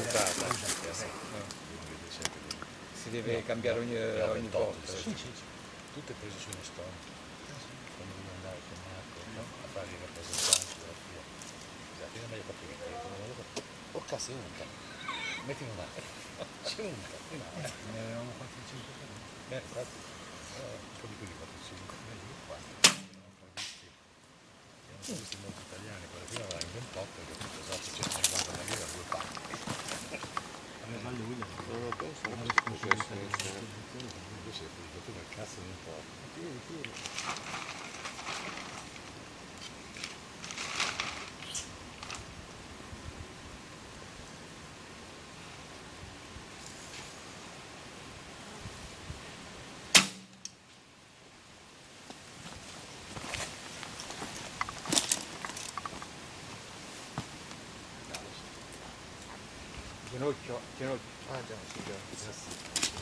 usata. Si deve cambiare ogni, ogni volta. Sì, sì, sì. Tutte prese su uno stone. Quando devi andare con Marco no? a fare i rappresentanti della FIA. Esatto, io non meglio capire non lo Oh cazzo, è unta. Metti in una. C'è unta. No. Ne avevamo 4-5 per Eh, infatti. Un po' di quelli 4-5. Meglio che 4. Non ho visti. Erano visti molto italiani. Quella prima aveva in 手の内を手の内をあじゃあ行きます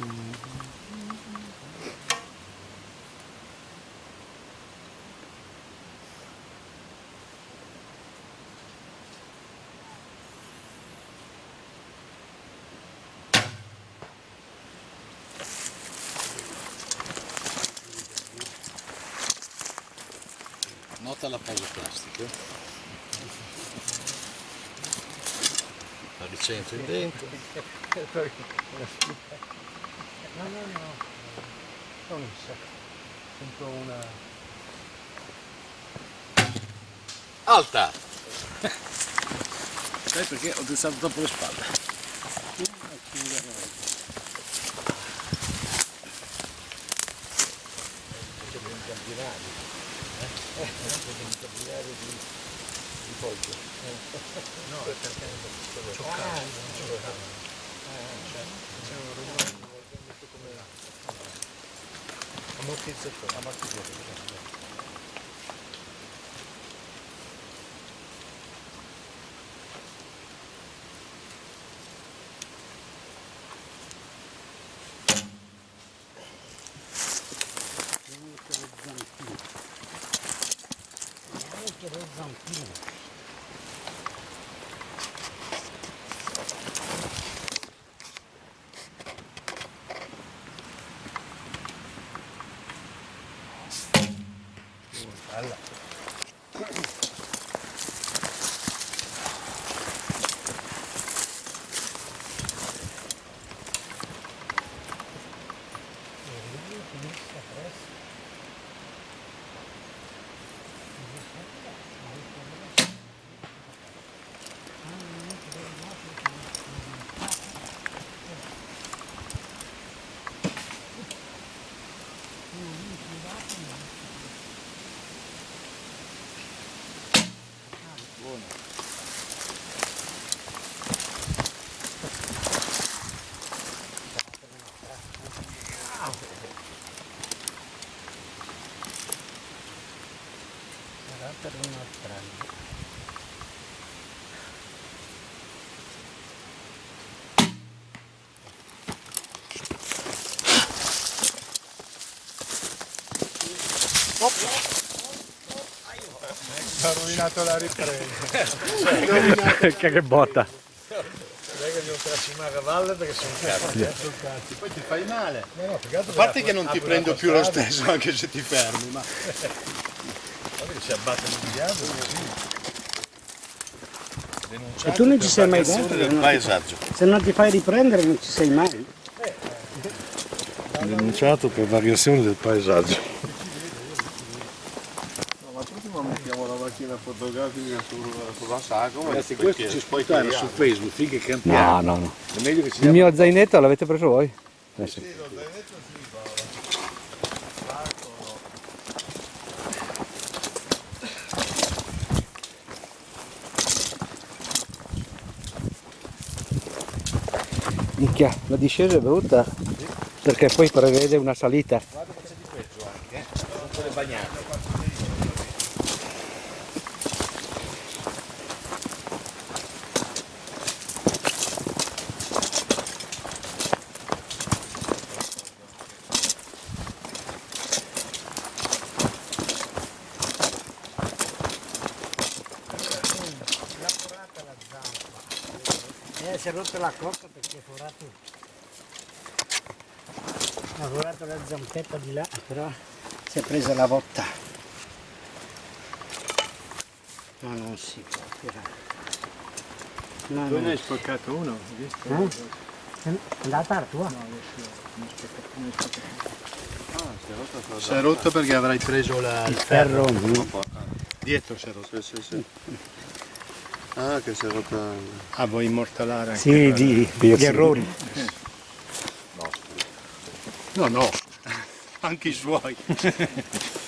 Nota la pausa plastica. La ricentro in dentro. No, no, no. Non so. Sento una... Alta! Sai perché ho pensato troppo le spalle? C'è un campionario. Eh? C'è un campionario di, di foglio. No, è perché Ah, cioccare. c'è un rumore 思ってちょっと余ってくれてるからね。Замки. Замки. 자기가 Ha rovinato la ripresa. che botta. Non è che devo tracimare a valle perché sono cazzi. eh. Poi ti fai male. No, no, A parte che non ti prendo più lo stesso anche se ti fermi, ma guarda che si abbattono di diavolo così. E tu non ci sei mai no? paesaggio. Se non ti fai riprendere non ci sei mai. Denunciato per variazione del paesaggio. Ma prima mettiamo la macchina fotografica sul- sulla sagoma. Ragazzi, questo ci puoi stare su Facebook finché campiamo. No, no, no. È meglio che ci Il mio zainetto l'avete preso voi? Eh sì. Minchia, la discesa è brutta perché poi prevede una salita. Guarda che c'è di peggio anche, eh. Sono quelle bagnate. È rotta la cocca perché è forato. Ha forato la zampetta di là, però si è presa la botta. No, non si può tirare. No, Tu no. ne hai spaccato uno, hai visto? Eh? È andata la tua? Si è rotto perché avrai preso la, Il ferro. dietro si è rotto. Sì, sì, sì. Ah, che si è rotta. Ah, vuoi immortalare anche Sì, di, gli errori. No, no, anche i suoi.